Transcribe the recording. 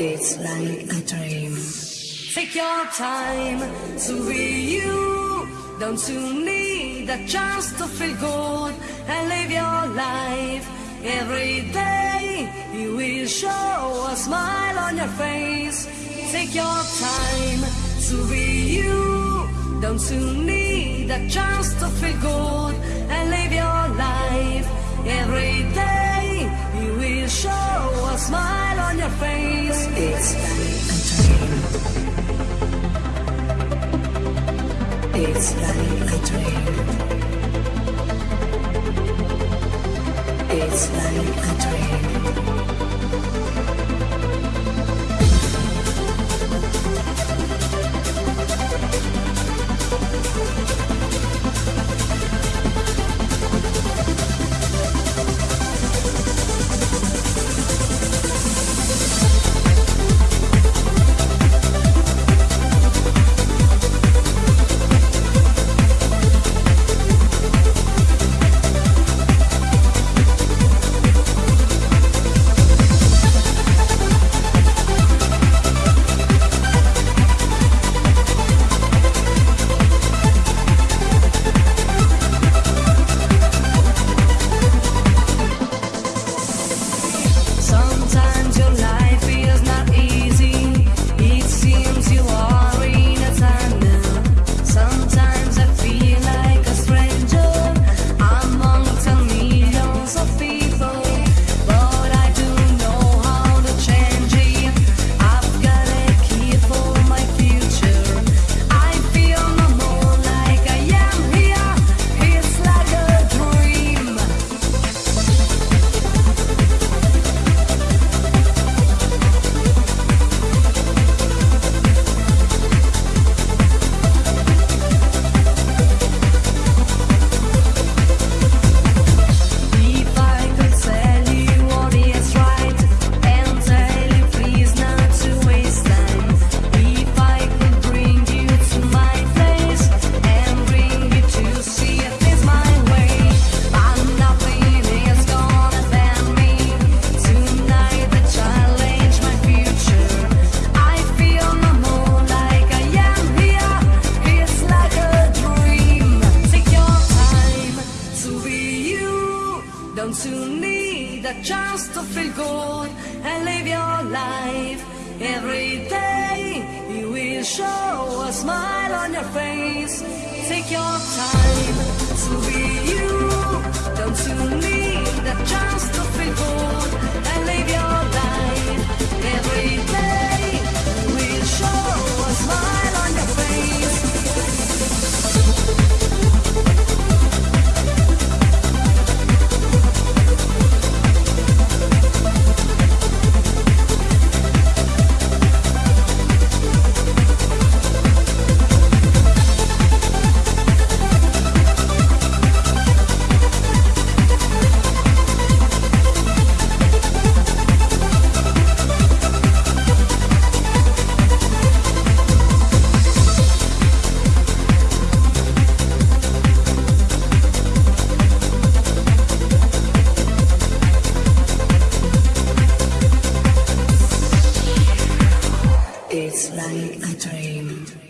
It's like a dream. Take your time to be you. Don't you need a chance to feel good and live your life? Every day you will show a smile on your face. Take your time to be you. Don't you need a chance to feel good and live your life? Every day It's like a dream. It's like a dream. Don't you need a chance to feel good and live your life? Every day you will show a smile on your face. Take your time to be you. dream